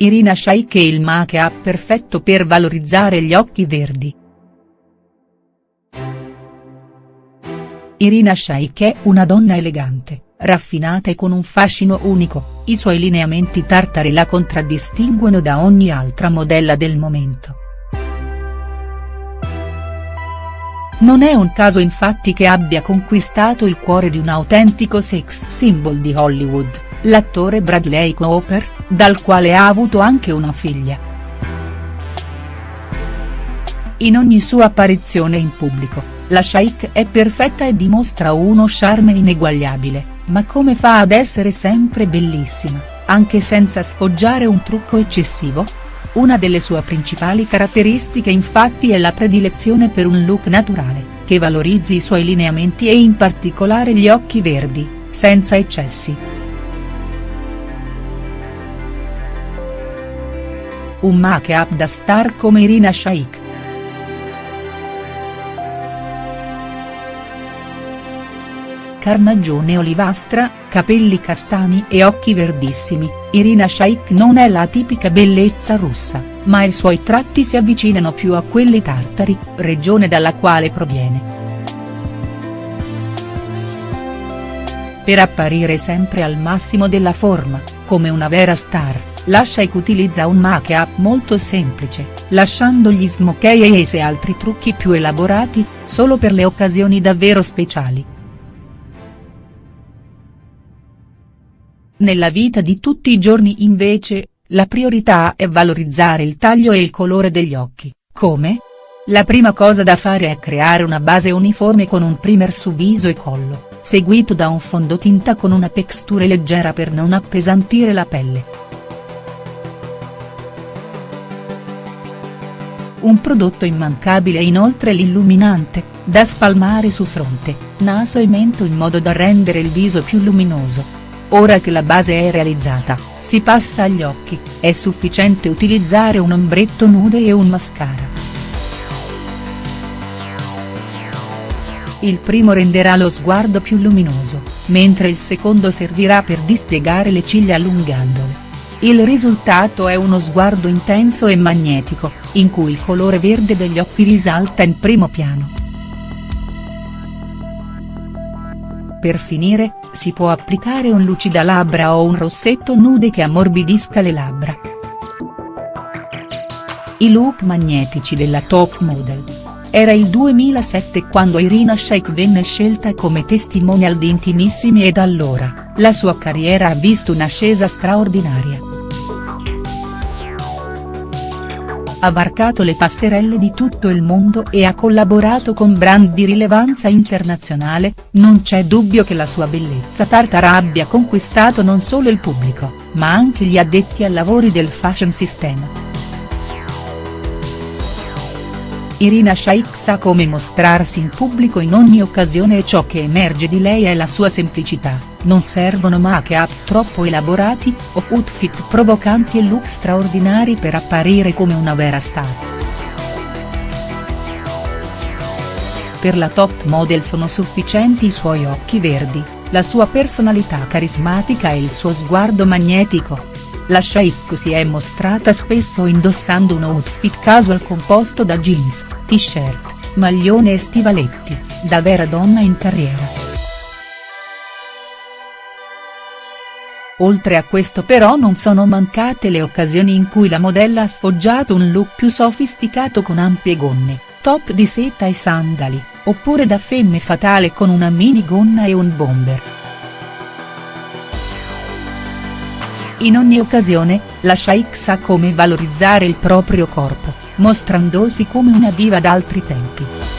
Irina Shayk è il make-up perfetto per valorizzare gli occhi verdi. Irina Shayk è una donna elegante, raffinata e con un fascino unico, i suoi lineamenti tartari la contraddistinguono da ogni altra modella del momento. Non è un caso infatti che abbia conquistato il cuore di un autentico sex symbol di Hollywood, l'attore Bradley Cooper, dal quale ha avuto anche una figlia. In ogni sua apparizione in pubblico, la Shaikh è perfetta e dimostra uno charme ineguagliabile, ma come fa ad essere sempre bellissima, anche senza sfoggiare un trucco eccessivo?. Una delle sue principali caratteristiche infatti è la predilezione per un look naturale, che valorizzi i suoi lineamenti e in particolare gli occhi verdi, senza eccessi. Un make-up da star come Irina Shayk. carnagione olivastra, capelli castani e occhi verdissimi, Irina Shayk non è la tipica bellezza russa, ma i suoi tratti si avvicinano più a quelli tartari, regione dalla quale proviene. Per apparire sempre al massimo della forma, come una vera star, la Shayk utilizza un make-up molto semplice, lasciando gli smokey e altri trucchi più elaborati, solo per le occasioni davvero speciali. Nella vita di tutti i giorni invece, la priorità è valorizzare il taglio e il colore degli occhi, come? La prima cosa da fare è creare una base uniforme con un primer su viso e collo, seguito da un fondotinta con una textura leggera per non appesantire la pelle. Un prodotto immancabile è inoltre l'illuminante, da spalmare su fronte, naso e mento in modo da rendere il viso più luminoso, Ora che la base è realizzata, si passa agli occhi, è sufficiente utilizzare un ombretto nude e un mascara. Il primo renderà lo sguardo più luminoso, mentre il secondo servirà per dispiegare le ciglia allungandole. Il risultato è uno sguardo intenso e magnetico, in cui il colore verde degli occhi risalta in primo piano. Per finire, si può applicare un lucidalabbra o un rossetto nude che ammorbidisca le labbra. I look magnetici della top model. Era il 2007 quando Irina Shayk venne scelta come testimonial di Intimissimi e da allora, la sua carriera ha visto un'ascesa straordinaria. Ha varcato le passerelle di tutto il mondo e ha collaborato con brand di rilevanza internazionale, non c'è dubbio che la sua bellezza tartara abbia conquistato non solo il pubblico, ma anche gli addetti ai lavori del fashion system. Irina Shayk sa come mostrarsi in pubblico in ogni occasione e ciò che emerge di lei è la sua semplicità, non servono make-up troppo elaborati, o outfit provocanti e look straordinari per apparire come una vera star. Per la top model sono sufficienti i suoi occhi verdi, la sua personalità carismatica e il suo sguardo magnetico, la Shayk si è mostrata spesso indossando un outfit casual composto da jeans, t-shirt, maglione e stivaletti, da vera donna in carriera. Oltre a questo però non sono mancate le occasioni in cui la modella ha sfoggiato un look più sofisticato con ampie gonne, top di seta e sandali, oppure da femme fatale con una minigonna e un bomber. In ogni occasione, la Shaikh sa come valorizzare il proprio corpo, mostrandosi come una diva d'altri tempi.